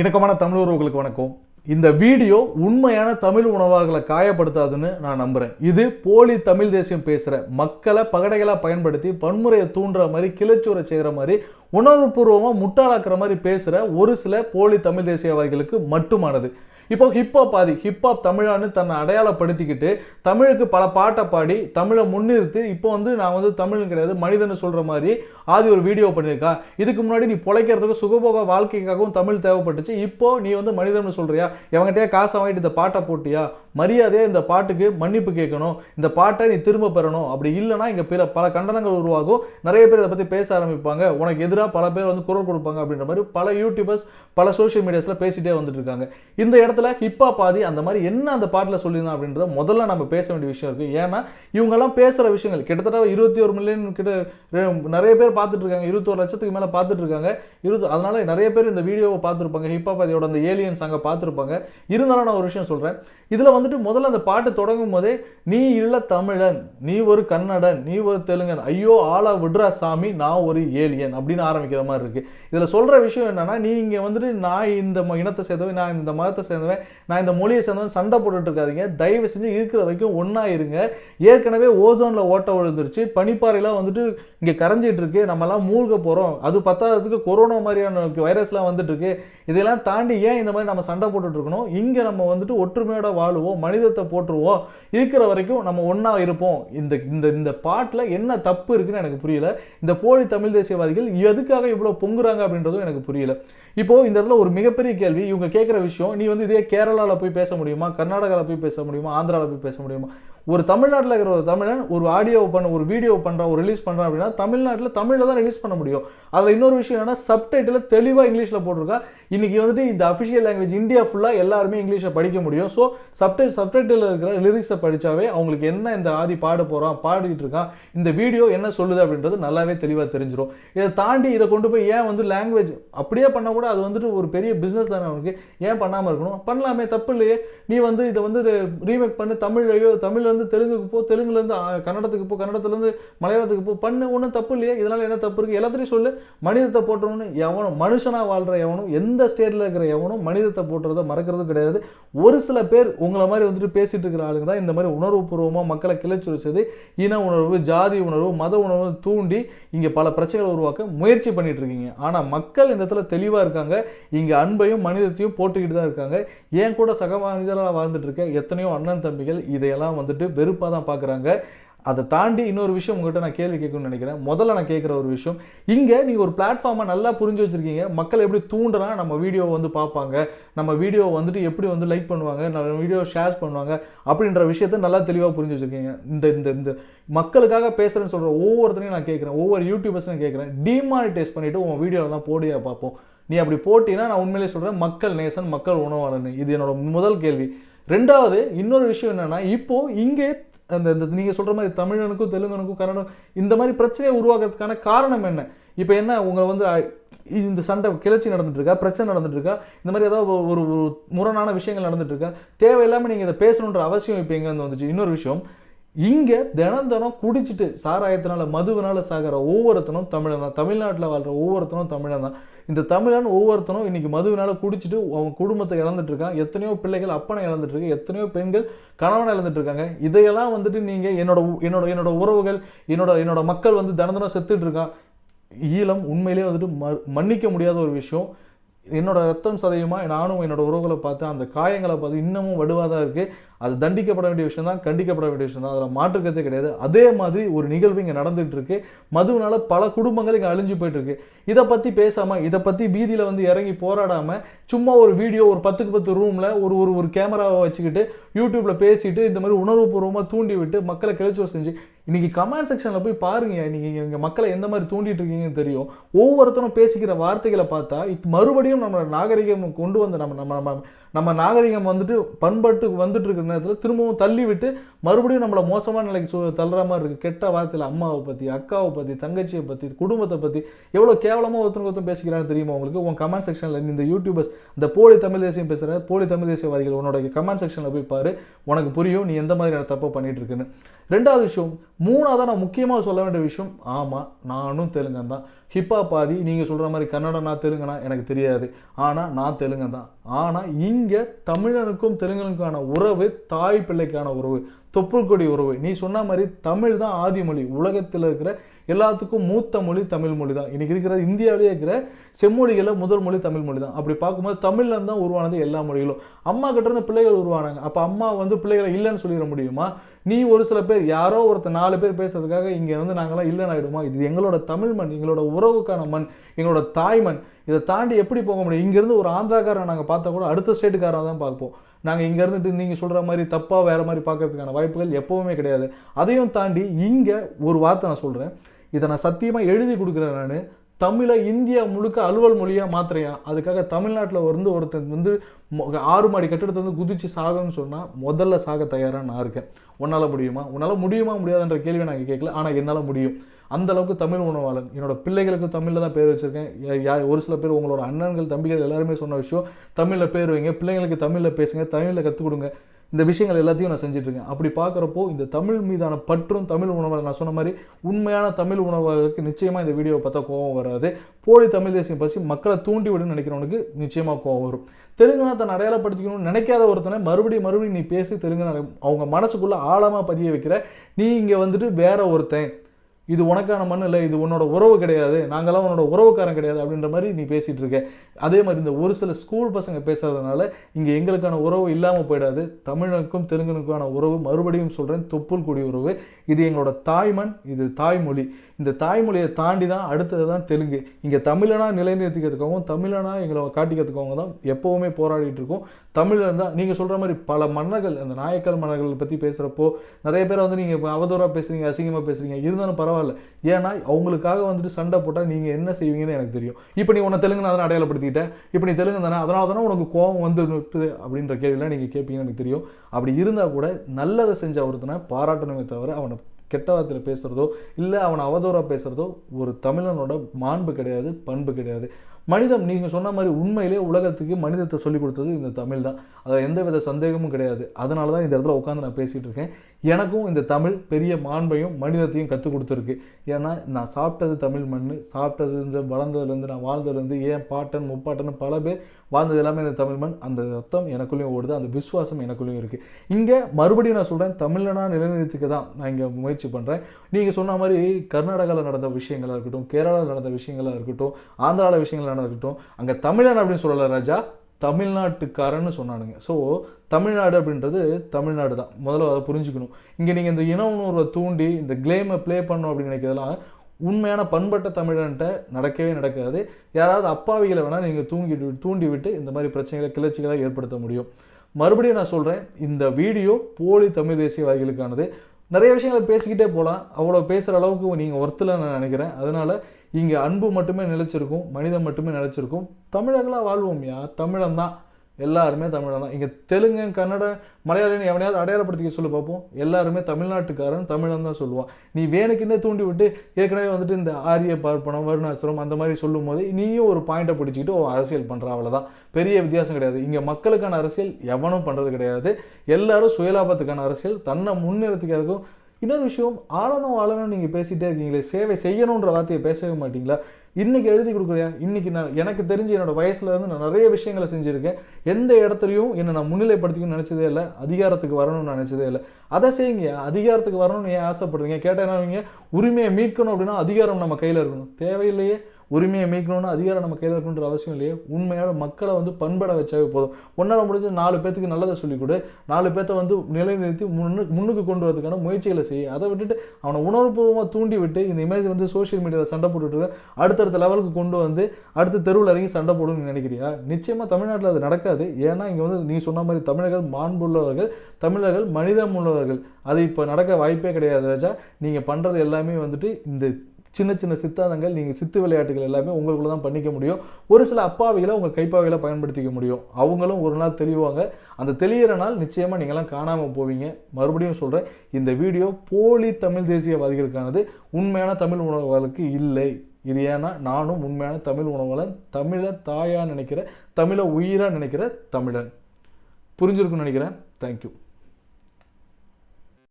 இணக்கமான தமிழ் உறவுகளுக்கு வணக்கம். இந்த வீடியோ உண்மையான தமிழ் உணவாளர்களை காயப்படுத்தாதுன்னு நான் நம்புகிறேன் இது போலி தமிழ் தேசியம் பேசுகிற மக்களை பகடைகளாக பயன்படுத்தி வன்முறையை தூண்டுற மாதிரி கிளச்சூரை செய்கிற மாதிரி உணர்வுபூர்வமாக முட்டாளாக்குற மாதிரி பேசுகிற ஒரு சில போலி தமிழ் தேசியவாதிகளுக்கு மட்டுமானது. இப்போ ஹிப்ஹாப் ஆதி ஹிப்ஹாப் தமிழான்னு தன்னை அடையாளப்படுத்திக்கிட்டு தமிழுக்கு பல பாட்டை பாடி தமிழை முன்னிறுத்தி இப்போ வந்து நான் வந்து தமிழ் கிடையாது மனிதன் சொல்கிற மாதிரி ஆதி ஒரு வீடியோ பண்ணியிருக்கா. இதுக்கு முன்னாடி நீ பிழைக்கிறதுக்கும் சுகபோக வாழ்க்கைக்காகவும் தமிழ் தேவைப்பட்டுச்சு. இப்போ நீ வந்து மனிதன் சொல்கிறியா எவங்கிட்டே காசை வாங்கிட்டு இந்த பாட்டை போட்டியா? மரியாதையாக இந்த பாட்டுக்கு மன்னிப்பு கேட்கணும். இந்த பாட்டை நீ திரும்ப பெறணும். அப்படி இல்லைன்னா இங்கே பிற பல கண்டனங்கள் உருவாகும். நிறைய பேர் இதை பற்றி பேச ஆரம்பிப்பாங்க. உனக்கு எதிராக பல பேர் வந்து குரல் கொடுப்பாங்க அப்படின்ற மாதிரி பல யூடியூபர்ஸ் பல சோஷியல் மீடியாஸில் பேசிகிட்டே வந்துட்டு இருக்காங்க. இந்த இடத்துல ஹிப்பா பாதி அந்த மாதிரி என்ன அந்த பாட்டில் சொல்லியிருந்தோம் அப்படின்றத முதல்ல நம்ம பேச வேண்டிய விஷயம் இருக்கு. ஏன்னா இவங்கெல்லாம் பேசுற விஷயங்கள் கிட்டத்தட்ட இருபத்தி ஒரு மில்லியன் கிட்ட நிறைய பேர் பார்த்துட்டு இருக்காங்க. இருபத்தோரு லட்சத்துக்கு மேலே பார்த்துட்டு இருக்காங்க. இருபது அதனால நிறைய பேர் இந்த வீடியோவை பார்த்துருப்பாங்க. ஹிப்பா பாதியோட அந்த ஏலியன்ஸ் அங்கே பார்த்துருப்பாங்க. இருந்தாலும் நான் ஒரு விஷயம் சொல்றேன். இதில் வந்துட்டு முதல்ல அந்த பாட்டு தொடங்கும் போதே நீ இல்லை தமிழன் நீ ஒரு கன்னடன் நீ ஒரு தெலுங்கன் ஐயோ ஆளா விடுறா சாமி நான் ஒரு ஏலியன் அப்படின்னு ஆரம்பிக்கிற மாதிரி இருக்கு. இதில் சொல்ற விஷயம் என்னன்னா நீங்க வந்துட்டு நான் இந்த ம- இனத்தை சேர்ந்தவன் நான் இந்த மதத்தை சேர்ந்த சேர்ந்தவன் நான் இந்த மொழியை சேர்ந்தவன் சண்டை போட்டுட்டு இருக்காதீங்க. தயவு செஞ்சு இருக்கிற வரைக்கும் ஒன்றா இருங்க. ஏற்கனவே ஓசோனில் ஓட்ட விழுந்துருச்சு. பனிப்பாறையெல்லாம் வந்துட்டு இங்கே கரைஞ்சிட்டு இருக்கு. நம்மலாம் மூழ்க போகிறோம் அது பத்தாததுக்கு கொரோனா மாதிரியான வைரஸ்லாம் வந்துட்டு இருக்கு இதெல்லாம் தாண்டி ஏன் இந்த மாதிரி நம்ம சண்டை போட்டுட்டு இருக்கணும்? இங்கே நம்ம வந்துட்டு ஒற்றுமையோட வாழுவோம் மனிதத்தை போட்டுருவோம் இருக்கிற வரைக்கும் நம்ம ஒன்றா இருப்போம். இந்த இந்த இந்த பாட்டில் என்ன தப்பு இருக்குன்னு எனக்கு புரியல. இந்த போலி தமிழ் தேசியவாதிகள் எதுக்காக இவ்வளோ பொங்குறாங்க அப்படின்றதும் எனக்கு புரியல. இப்போ இந்த இடத்துல ஒரு மிகப்பெரிய கேள்வி இவங்க கேட்குற விஷயம் நீ வந்து இதே கேரளாவில் போய் பேச முடியுமா? கர்நாடகாவில் போய் பேச முடியுமா? ஆந்திராவில் போய் பேச முடியுமா? ஒரு தமிழ்நாட்டில் இருக்கிற ஒரு தமிழன் ஒரு ஆடியோ பண்ண ஒரு வீடியோ பண்ணுறான் ஒரு ரிலீஸ் பண்ணுறான் அப்படின்னா தமிழ்நாட்டில் தமிழில் தான் ரிலீஸ் பண்ண முடியும். அதில் இன்னொரு விஷயம் என்னன்னா சப்டைட்டில் தெளிவாக இங்கிலீஷில் போட்டிருக்கா. இன்றைக்கி வந்துட்டு இந்த அஃபிஷியல் லாங்குவேஜ் இந்தியா ஃபுல்லாக எல்லாருமே இங்கிலீஷை படிக்க முடியும். ஸோ சப்டை சப்டைட்டில் இருக்கிற லிரிக்ஸை படித்தாவே அவங்களுக்கு என்ன இந்த ஆதி பாட போகிறான் பாடிக்கிட்டு இருக்கான் இந்த வீடியோ என்ன சொல்லுது அப்படின்றது நல்லாவே தெளிவாக தெரிஞ்சிடும் இதை தாண்டி இதை கொண்டு போய் ஏன் வந்து லாங்குவேஜ் அப்படியே பண்ணால் கூட அது வந்துட்டு ஒரு பெரிய பிஸ்னஸ் தானே அவனுக்கு. ஏன் பண்ணாமல் இருக்கணும்? பண்ணலாமே தப்பு இல்லையே. நீ வந்து இதை வந்து ரீமேக் பண்ணி தமிழ்லையோ தமிழ்லேருந்து தெலுங்குக்கு போ தெலுங்குலேருந்து கன்னடத்துக்கு போ கன்னடத்துலேருந்து மலையாளத்துக்கு போ. பண்ணு ஒன்றும் தப்பு இல்லையா. இதனால் என்ன தப்பு இருக்குது எல்லாத்தையும் சொல்லு. மனிதத்தை போட்டுறோன்னு எவனும் மனுஷனாக வாழ்கிற எவனும் எந்த ஸ்டேட்டில் இருக்கிற எவனும் மனிதத்தை போட்டுறதோ மறக்கிறது கிடையாது. ஒரு சில பேர் உங்களை மாதிரி வந்துட்டு பேசிட்டு இருக்கிற ஆளுங்க தான் இந்த மாதிரி உணர்வுபூர்வமாக மக்களை கிளச்சுரிச்சது. இன உணர்வு ஜாதி உணர்வு மத உணர்வு தூண்டி இங்கே பல பிரச்சனைகளை உருவாக்க முயற்சி பண்ணிட்டு இருக்கீங்க. ஆனால் மக்கள் இந்த இடத்துல தெளிவாக இருக்காங்க. இங்கே அன்பையும் மனிதத்தையும் போட்டுக்கிட்டு தான் இருக்காங்க. ஏன் கூட சக மனிதராக வாழ்ந்துட்டு இருக்க எத்தனையோ அண்ணன் தம்பிகள் இதையெல்லாம் வந்துட்டு வெறுப்பாக தான் பார்க்குறாங்க அதை தாண்டி இன்னொரு விஷயம் உங்கள்கிட்ட நான் கேள்வி கேட்கணும்னு நினைக்கிறேன். முதல்ல நான் கேட்குற ஒரு விஷயம் இங்கே நீங்கள் ஒரு பிளாட்ஃபார்மை நல்லா புரிஞ்சு வச்சிருக்கீங்க. மக்கள் எப்படி தூண்டுனா நம்ம வீடியோ வந்து பார்ப்பாங்க. நம்ம வீடியோ வந்துட்டு எப்படி வந்து லைக் பண்ணுவாங்க. நம்ம வீடியோ ஷேர் பண்ணுவாங்க. அப்படின்ற விஷயத்த நல்லா தெளிவாக புரிஞ்சு வச்சுருக்கீங்க. இந்த இந்த இந்த மக்களுக்காக பேசுகிறேன்னு சொல்கிற ஒவ்வொருத்தரையும் நான் கேட்குறேன் ஒவ்வொரு யூடியூபர்ஸையும் கேட்குறேன் டிமானிடைஸ் பண்ணிவிட்டு உன் வீடியோலாம் போடியா பார்ப்போம். நீ அப்படி போட்டினா நான் உண்மையிலே சொல்கிறேன் மக்கள் நேசன் மக்கள் உணவாளன். இது என்னோட முதல் கேள்வி. ரெண்டாவது இன்னொரு விஷயம் என்னன்னா இப்போ இங்கே அந்த இந்த நீங்கள் சொல்கிற மாதிரி தமிழனுக்கும் தெலுங்கனுக்கும் கன்னடம் இந்த மாதிரி பிரச்சனையை உருவாக்குறதுக்கான காரணம் என்ன? இப்போ என்ன உங்களை வந்து இந்த சண்டை கிளர்ச்சி நடந்துட்டுருக்கா? பிரச்சனை நடந்துட்டுருக்கா? இந்த மாதிரி ஏதாவது ஒரு ஒரு முரணான விஷயங்கள் நடந்துட்டுருக்கா? தேவையில்லாமல் நீங்கள் இதை பேசணுன்ற அவசியம் இப்போ எங்கே வந்து வந்துச்சு? இன்னொரு விஷயம் இங்கே தினம் தினம் குடிச்சிட்டு சாராயத்தினால மதுவினால சாகிற ஒவ்வொருத்தனும் தமிழன் தான். தமிழ்நாட்டில் வாழ்கிற ஒவ்வொருத்தனும் தமிழன் தான். இந்த தமிழன் ஒவ்வொருத்தனும் இன்னைக்கு மதுவினால குடிச்சிட்டு அவன் குடும்பத்தை இழந்துட்டு இருக்கான். எத்தனையோ பிள்ளைகள் அப்பனை இழந்துட்டு இருக்கு. எத்தனையோ பெண்கள் கணவனை இழந்துட்டு இருக்காங்க. இதையெல்லாம் வந்துட்டு நீங்கள் என்னோட உ- என்னோட என்னோட உறவுகள் என்னோட என்னோட மக்கள் வந்து தினம் தினம் செத்துட்டு இருக்கான். ஈழம் உண்மையிலேயே வந்துட்டு ம- மன்னிக்க முடியாத ஒரு விஷயம். என்னோட ரத்தம் சதையுமா? நானும் என்னோட உறவுகளை பார்த்து அந்த காயங்களை பார்த்து இன்னமும் வடுவாக தான் இருக்குது அது தண்டிக்கப்பட வேண்டிய விஷயம் தான் கண்டிக்கப்பட வேண்டிய விஷயம் தான். அதில் மாற்றுக்கத்தே கிடையாது. அதே மாதிரி ஒரு நிகழ்வு இங்கே நடந்துகிட்டு இருக்கு மதுவினால பல குடும்பங்கள் இங்கே அழிஞ்சு போயிட்டு இருக்கு இதை பற்றி பேசாமல் இதை பற்றி வீதியில் வந்து இறங்கி போராடாமல் சும்மா ஒரு வீடியோ ஒரு பத்துக்கு பத்து ரூமில் ஒரு ஒரு ஒரு கேமராவை வச்சுக்கிட்டு யூடியூப்பில் பேசிட்டு இந்த மாதிரி உணர்வுபூர்வமாக தூண்டி விட்டு மக்களை கிளச்சோ செஞ்சு இன்னைக்கு கமெண்ட் செக்ஷனில் போய் பாருங்க நீங்கள் இங்கே மக்களை எந்த மாதிரி தூண்டிட்டு இருக்கீங்கன்னு தெரியும். ஒவ்வொருத்தரும் பேசிக்கிற வார்த்தைகளை பார்த்தா இது மறுபடியும் நம்ம நாகரிகம் கொண்டு வந்த நம்ம நம்ம நம்ம நம்ம நாகரிகம் வந்துட்டு பண்பட்டு வந்துட்டு இருக்கிற நேரத்தில் திரும்பவும் தள்ளி விட்டு மறுபடியும் நம்மளை மோசமான நிலைக்கு சூ தள்ளுற மாதிரி இருக்குது கெட்ட வார்த்தையில் அம்மாவை பற்றி அக்காவை பற்றி தங்கச்சியை பற்றி குடும்பத்தை பற்றி எவ்வளோ கேவலமாக ஒருத்தருக்கு ஒருத்தர் பேசிக்கிறான்னு தெரியுமா உங்களுக்கு? உன் கமெண்ட் செக்ஷனில் இந்த யூடியூபர்ஸ் இந்த போலி தமிழ் தேசியம் பேசுகிற போலி தமிழ் தேசியவாதிகள் உன்னோட கமெண்ட் செக்ஷனில் போய் பாரு. உனக்கு புரியும் நீ எந்த மாதிரியான தப்பை பண்ணிட்டு இருக்குன்னு ரெண்டாவது விஷயம் மூணாவதாக நான் முக்கியமாக சொல்ல வேண்டிய விஷயம் ஆமாம் நானும் தெலுங்கன் தான். ஹிப்பா பாதி நீங்கள் சொல்கிற மாதிரி கன்னடனா தெலுங்கனா எனக்கு தெரியாது. ஆனால் நான் தெலுங்கன் தான். ஆனால் இங்கே தமிழனுக்கும் தெலுங்கனுக்கான உறவு தாய் பிள்ளைக்கான உறவு தொப்புள் கொடி உறவு. நீ சொன்ன மாதிரி தமிழ் தான் ஆதிமொழி உலகத்தில் இருக்கிற எல்லாத்துக்கும் மூத்த மொழி தமிழ் மொழி தான் இன்றைக்கி இருக்கிற இந்தியாவிலே இருக்கிற செம்மொழிகளில் முதல் மொழி தமிழ் மொழி தான் அப்படி பார்க்கும்போது தமிழ்லேருந்து தான் உருவானது எல்லா மொழிகளும். அம்மா கிட்ட இருந்து பிள்ளைகள் உருவானாங்க. அப்போ அம்மா வந்து பிள்ளைகளை இல்லைன்னு சொல்லிட முடியுமா? நீ ஒரு சில பேர் யாரோ ஒருத்தர் நாலு பேர் பேசுறதுக்காக இங்கே வந்து நாங்களாம் இல்லைன்னு ஆகிடுமா இது எங்களோட தமிழ் மண் எங்களோட உறவுக்கான மண் எங்களோட தாய் மண். இதை தாண்டி எப்படி போக முடியும்? இங்கேருந்து ஒரு ஆந்திராக்காரன் நாங்கள் பார்த்தா கூட அடுத்த ஸ்டேட்டுக்காரன் தான் பார்ப்போம். நாங்கள் இங்கே இருந்துட்டு நீங்கள் சொல்கிற மாதிரி தப்பாக வேறு மாதிரி பார்க்கறதுக்கான வாய்ப்புகள் எப்போவுமே கிடையாது. அதையும் தாண்டி இங்கே ஒரு வார்த்தை நான் சொல்கிறேன் இதை நான் சத்தியமாக எழுதி கொடுக்குறேன் நான். தமிழை இந்தியா முழுக்க அலுவல் மொழியாக மாத்திரையா அதுக்காக தமிழ்நாட்டில் வந்து ஒருத்தன் வந்து மொ- ஆறு மாடி கட்டிடத்தை வந்து குதிச்சு சாகணும்னு சொன்னால் முதல்ல சாக தயாராக நான் இருக்கேன். உன்னால் முடியுமா? உன்னால் முடியுமா முடியாதுன்ற கேள்வியை நாங்கள் கேட்கல ஆனால் என்னால் முடியும். அந்த அளவுக்கு தமிழ் உணவாளன். என்னோட பிள்ளைகளுக்கு தமிழில் தான் பேர் வச்சுருக்கேன். ஒரு சில பேர் உங்களோட அண்ணன்கள் தம்பிகள் எல்லாருமே சொன்ன விஷயம். தமிழில் பேர் வைங்க பிள்ளைங்களுக்கு தமிழில் பேசுங்க தமிழில் கற்றுக் கொடுங்க. இந்த விஷயங்கள் எல்லாத்தையும் நான் செஞ்சிட்ருக்கேன். அப்படி பார்க்குறப்போ இந்த தமிழ் மீதான பற்றும் தமிழ் உணவாளர் நான் சொன்ன மாதிரி உண்மையான தமிழ் உணவாளருக்கு நிச்சயமாக இந்த வீடியோவை பார்த்தா கோவம் வராது. போலி தமிழ் தேசியம் பசி மக்களை தூண்டி விடுன்னு நினைக்கிறவனுக்கு நிச்சயமாக கோவம் வரும். தெலுங்குனா தன்னை அடையாளப்படுத்திக்கணும்னு நினைக்காத ஒருத்தனை மறுபடியும் மறுபடியும் நீ பேசி தெலுங்கானா அவங்க மனசுக்குள்ளே ஆழமாக பதிய வைக்கிற நீ இங்கே வந்துட்டு வேற ஒருத்தன். இது உனக்கான மண் இல்லை இது உன்னோட உறவு கிடையாது நாங்களாம் உன்னோட உறவுக்காரன் கிடையாது அப்படின்ற மாதிரி நீ பேசிகிட்டு இருக்க. அதே மாதிரி இந்த ஒரு சில ஸ்கூல் பசங்க பேசுறதுனால இங்கே எங்களுக்கான உறவு இல்லாமல் போயிடாது. தமிழனுக்கும் தெலுங்கனுக்கான உறவு மறுபடியும் சொல்கிறேன் தொப்புள் குடி உறவு. இது எங்களோட தாய்மண் இது தாய்மொழி. இந்த தாய்மொழியை தாண்டி தான் அடுத்தது தான் தெலுங்கு. இங்கே தமிழனா நிலைநிறுத்திக்கிறதுக்காகவும் தமிழனா எங்களை காட்டிக்கிறதுக்காகவும் தான் எப்போவுமே போராடிட்டு இருக்கோம். தமிழர் தான் நீங்கள் சொல்கிற மாதிரி பல மன்னர்கள் அந்த நாயக்கர் மன்னர்கள் பற்றி பேசுகிறப்போ நிறைய பேர் வந்து நீங்கள் அவதூறாக பேசுகிறீங்க அசிங்கமாக பேசுகிறீங்க இருந்தாலும் பரவாயில்ல. ஏன்னா அவங்களுக்காக வந்துட்டு சண்டை போட்டால் நீங்கள் என்ன செய்வீங்கன்னு எனக்கு தெரியும். இப்போ நீ உன்னை தெலுங்கு அதனால் அடையாளப்படுத்திக்கிட்ட? இப்போ நீ தெலுங்கு தானே அதனால தானே உனக்கு கோவம் வந்து அப்படின்ற கேள்வியெல்லாம் நீங்கள் கேட்பீங்கன்னு எனக்கு தெரியும். அப்படி இருந்தால் கூட நல்லதை செஞ்ச ஒருத்தனை பாராட்டணுமே தவிர அவனை கெட்ட வார்த்தையில் பேசுகிறதோ இல்லை அவனை அவதூறாக பேசுகிறதோ ஒரு தமிழனோட மாண்பு கிடையாது பண்பு கிடையாது. மனிதம் நீங்கள் சொன்ன மாதிரி உண்மையிலே உலகத்துக்கு மனிதத்தை சொல்லிக் கொடுத்தது இந்த தமிழ் தான். அதில் எந்த வித சந்தேகமும் கிடையாது. அதனால தான் இந்த இடத்துல உட்காந்து நான் பேசிகிட்டு இருக்கேன். எனக்கும் இந்த தமிழ் பெரிய மாண்பையும் மனிதத்தையும் கற்றுக் கொடுத்துருக்கு. ஏன்னா நான் சாப்பிட்டது தமிழ் மண் சாப்பிட்டது இந்த வளர்ந்ததுலேருந்து நான் வாழ்ந்ததுலேருந்து ஏன் பாட்டன் முப்பாட்டன் பல பேர் வாழ்ந்தது எல்லாமே இந்த தமிழ் மண். அந்த ரத்தம் எனக்குள்ளேயும் ஓடுது அந்த விசுவாசம் எனக்குள்ளேயும் இருக்குது இங்கே மறுபடியும் நான் சொல்கிறேன் தமிழனா நிலைநிறுத்திக்க தான் நான் இங்கே முயற்சி பண்ணுறேன் நீங்கள் சொன்ன மாதிரி கர்நாடகாவில் நடந்த விஷயங்களாக இருக்கட்டும் கேரளாவில் நடந்த விஷயங்களாக இருக்கட்டும் ஆந்திராவில் விஷயங்கள் நடக்கட்டும் அங்கே தமிழன் அப்படின்னு சொல்லலை ராஜா தமிழ்நாட்டுக்காரன்னு சொன்னானுங்க. ஸோ தமிழ்நாடு அப்படின்றது தமிழ்நாடு தான். முதல்ல அதை புரிஞ்சுக்கணும். இங்கே நீங்கள் இந்த இன உணர்வை தூண்டி இந்த கிளேமை ப்ளே பண்ணணும் அப்படின்னு நினைக்கிறதெல்லாம் உண்மையான பண்பட்ட தமிழன்ட்ட நடக்கவே நடக்காது. யாராவது அப்பாவிகளை வேணால் நீங்கள் தூங்கிட்டு தூண்டி விட்டு இந்த மாதிரி பிரச்சனைகளை கிளர்ச்சிகளை ஏற்படுத்த முடியும். மறுபடியும் நான் சொல்கிறேன் இந்த வீடியோ போலி தமிழ் தேசியவாதிகளுக்கானது நிறைய விஷயங்களை பேசிக்கிட்டே போகலாம். அவ்வளோ பேசுகிற அளவுக்கு நீங்கள் ஒருத்தில் நான் நினைக்கிறேன். அதனால் இங்கே அன்பு மட்டுமே நிலைச்சிருக்கும் மனிதம் மட்டுமே நிலச்சிருக்கும். தமிழர்களாக வாழ்வோம்யா தமிழன் தான். எல்லாருமே தமிழன் தான். இங்கே தெலுங்கு கன்னட மலையாளின்னு எவனையாவது அடையாளப்படுத்திக்க சொல்லி பார்ப்போம். எல்லாருமே தமிழ்நாட்டுக்காரன் தமிழன் தான் சொல்லுவான். நீ வேணுக்குன்னே தூண்டி விட்டு ஏற்கனவே வந்துட்டு இந்த ஆரிய பார்ப்பனம் வருணாசிரம் அந்த மாதிரி சொல்லும் போது நீயும் ஒரு பாயிண்ட்டை பிடிச்சிக்கிட்டு ஓ அரசியல் பண்ணுற அவ்வளோதான் பெரிய வித்தியாசம் கிடையாது. இங்கே மக்களுக்கான அரசியல் எவனும் பண்ணுறது கிடையாது. எல்லாரும் சுயலாபத்துக்கான அரசியல். தன்னை முன்னிறுத்திக்கிறதுக்கும் இன்னொரு விஷயம் ஆளணும் ஆளணும் நீங்கள் பேசிகிட்டே இருக்கீங்களே சேவை செய்யணுன்ற வார்த்தையை பேசவே மாட்டீங்களா? இன்னைக்கு எழுதி கொடுக்குறியா? இன்னைக்கு நான் எனக்கு தெரிஞ்சு என்னோட வயசுல இருந்து நான் நிறைய விஷயங்களை செஞ்சுருக்கேன். எந்த இடத்துலையும் என்னை நான் முன்னிலைப்படுத்திக்கணும்னு நினச்சதே இல்லை அதிகாரத்துக்கு வரணும்னு நினச்சதே இல்லை. அதை செய்யுங்க அதிகாரத்துக்கு வரணும்னு ஏன் ஆசைப்படுறீங்க? கேட்டேன்னா என்ன உரிமையை மீட்கணும் அப்படின்னா அதிகாரம் நம்ம கையில் இருக்கணும். தேவையில்லையே. உரிமையை மீட்கணும்னு அதிகாரம் நம்ம கையில் இருக்கணுன்ற அவசியம் இல்லையே. உண்மையான மக்களை வந்து பண்பட வச்சாவே போதும். ஒன்றால் முடிஞ்சு நாலு பேத்துக்கு நல்லதை சொல்லிக் கொடு. நாலு பேர்த்த வந்து நிலைநிறுத்தி முன்னு முன்னுக்கு கொண்டு வரதுக்கான முயற்சிகளை செய்ய அதை விட்டுட்டு அவனை உணர்வுபூர்வமாக தூண்டி விட்டு இந்த இமேஜ் வந்து சோஷியல் மீடியாவில் சண்டை போட்டுட்டு அடுத்தடுத்த லெவலுக்கு கொண்டு வந்து அடுத்த தெருவில் இறங்கி சண்டை போடுன்னு நினைக்கிறியா? நிச்சயமாக தமிழ்நாட்டில் அது நடக்காது. ஏன்னா இங்கே வந்து நீ சொன்ன மாதிரி தமிழர்கள் மாண்புள்ளவர்கள் தமிழர்கள் மனிதம் உள்ளவர்கள் அது இப்போ நடக்க வாய்ப்பே கிடையாது ராஜா. நீங்கள் பண்ணுறது எல்லாமே வந்துட்டு இந்த சின்ன சின்ன சித்தாந்தங்கள் நீங்கள் சித்து விளையாட்டுகள் எல்லாமே உங்களுக்குள்ள தான் பண்ணிக்க முடியும். ஒரு சில அப்பாவிகளை உங்கள் கைப்பாவிகளை பயன்படுத்திக்க முடியும். அவங்களும் ஒரு நாள் தெளிவாங்க. அந்த தெளியிற நாள் நிச்சயமாக நீங்களாம் காணாமல் போவீங்க. மறுபடியும் சொல்கிறேன் இந்த வீடியோ போலி தமிழ் தேசியவாதிகளுக்கானது. உண்மையான தமிழ் உணர்வுகளுக்கு இல்லை. இது ஏன்னா நானும் உண்மையான தமிழ் உணவுகளை தமிழை தாயாக நினைக்கிற தமிழை உயிராக நினைக்கிற தமிழன். புரிஞ்சிருக்குன்னு நினைக்கிறேன். தேங்க்யூ